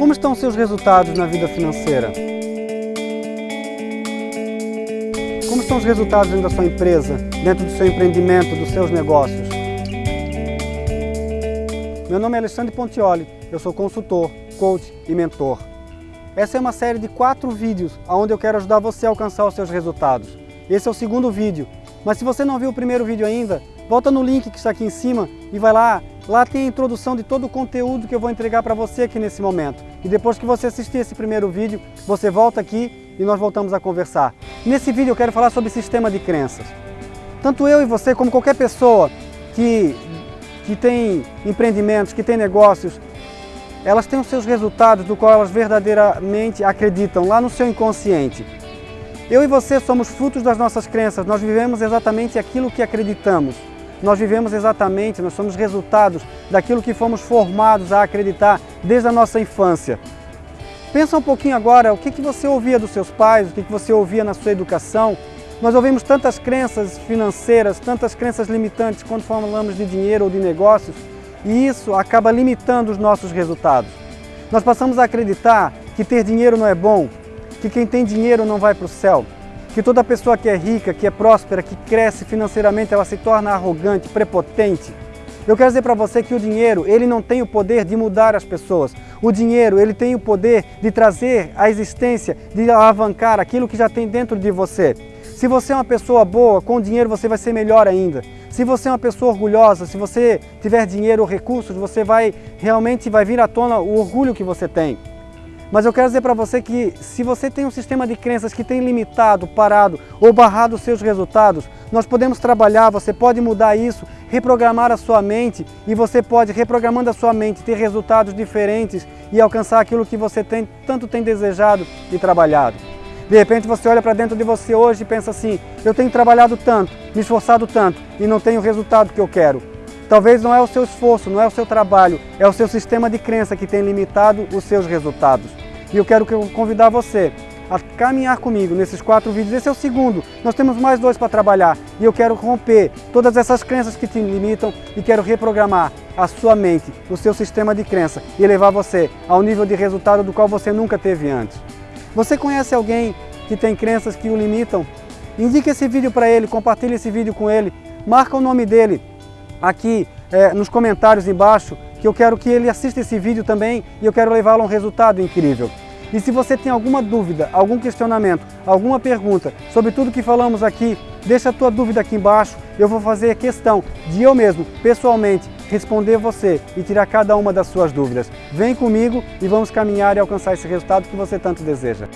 Como estão seus resultados na vida financeira? Como estão os resultados dentro da sua empresa, dentro do seu empreendimento, dos seus negócios? Meu nome é Alexandre Pontioli, eu sou consultor, coach e mentor. Essa é uma série de quatro vídeos onde eu quero ajudar você a alcançar os seus resultados. Esse é o segundo vídeo, mas se você não viu o primeiro vídeo ainda, volta no link que está aqui em cima e vai lá. Lá tem a introdução de todo o conteúdo que eu vou entregar para você aqui nesse momento. E depois que você assistir esse primeiro vídeo, você volta aqui e nós voltamos a conversar. Nesse vídeo eu quero falar sobre sistema de crenças. Tanto eu e você, como qualquer pessoa que, que tem empreendimentos, que tem negócios, elas têm os seus resultados do qual elas verdadeiramente acreditam, lá no seu inconsciente. Eu e você somos frutos das nossas crenças, nós vivemos exatamente aquilo que acreditamos. Nós vivemos exatamente, nós somos resultados daquilo que fomos formados a acreditar desde a nossa infância. Pensa um pouquinho agora, o que, que você ouvia dos seus pais, o que, que você ouvia na sua educação. Nós ouvimos tantas crenças financeiras, tantas crenças limitantes quando falamos de dinheiro ou de negócios, e isso acaba limitando os nossos resultados. Nós passamos a acreditar que ter dinheiro não é bom, que quem tem dinheiro não vai para o céu, que toda pessoa que é rica, que é próspera, que cresce financeiramente, ela se torna arrogante, prepotente. Eu quero dizer para você que o dinheiro, ele não tem o poder de mudar as pessoas. O dinheiro, ele tem o poder de trazer à existência, de alavancar aquilo que já tem dentro de você. Se você é uma pessoa boa, com dinheiro você vai ser melhor ainda. Se você é uma pessoa orgulhosa, se você tiver dinheiro ou recursos, você vai realmente vai vir à tona o orgulho que você tem. Mas eu quero dizer para você que se você tem um sistema de crenças que tem limitado, parado ou barrado os seus resultados, nós podemos trabalhar, você pode mudar isso, reprogramar a sua mente e você pode, reprogramando a sua mente, ter resultados diferentes e alcançar aquilo que você tem, tanto tem desejado e trabalhado. De repente você olha para dentro de você hoje e pensa assim, eu tenho trabalhado tanto, me esforçado tanto e não tenho o resultado que eu quero. Talvez não é o seu esforço, não é o seu trabalho, é o seu sistema de crença que tem limitado os seus resultados. E eu quero convidar você a caminhar comigo nesses quatro vídeos. Esse é o segundo, nós temos mais dois para trabalhar. E eu quero romper todas essas crenças que te limitam e quero reprogramar a sua mente, o seu sistema de crença e levar você ao nível de resultado do qual você nunca teve antes. Você conhece alguém que tem crenças que o limitam? Indique esse vídeo para ele, compartilhe esse vídeo com ele, marca o nome dele aqui é, nos comentários embaixo, que eu quero que ele assista esse vídeo também e eu quero levá-lo a um resultado incrível. E se você tem alguma dúvida, algum questionamento, alguma pergunta sobre tudo que falamos aqui, deixa a tua dúvida aqui embaixo. Eu vou fazer questão de eu mesmo, pessoalmente, responder você e tirar cada uma das suas dúvidas. Vem comigo e vamos caminhar e alcançar esse resultado que você tanto deseja.